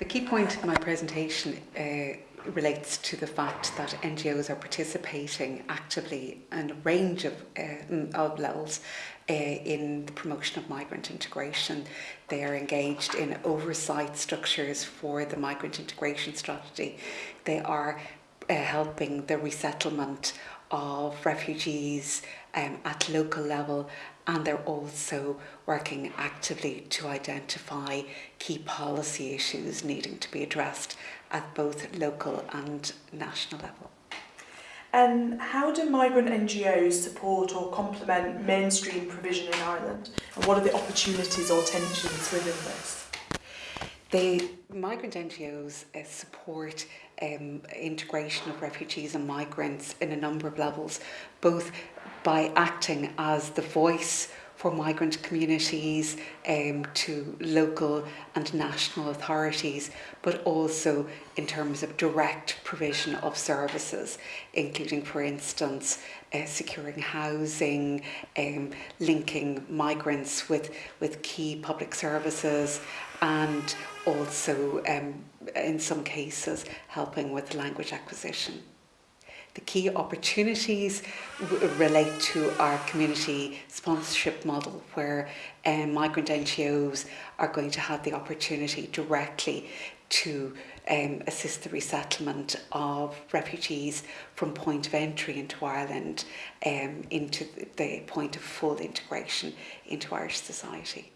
The key point of my presentation uh, relates to the fact that NGOs are participating actively in a range of, uh, of levels uh, in the promotion of migrant integration. They are engaged in oversight structures for the migrant integration strategy. They are uh, helping the resettlement of refugees um, at local level and they're also working actively to identify key policy issues needing to be addressed at both local and national level. Um, how do migrant NGOs support or complement mainstream provision in Ireland and what are the opportunities or tensions within this? The migrant NGOs uh, support um, integration of refugees and migrants in a number of levels, both by acting as the voice for migrant communities um, to local and national authorities, but also in terms of direct provision of services, including, for instance, uh, securing housing, um, linking migrants with, with key public services, and also, um, in some cases, helping with language acquisition. The key opportunities relate to our community sponsorship model where um, migrant NGOs are going to have the opportunity directly to um, assist the resettlement of refugees from point of entry into Ireland um, into the point of full integration into Irish society.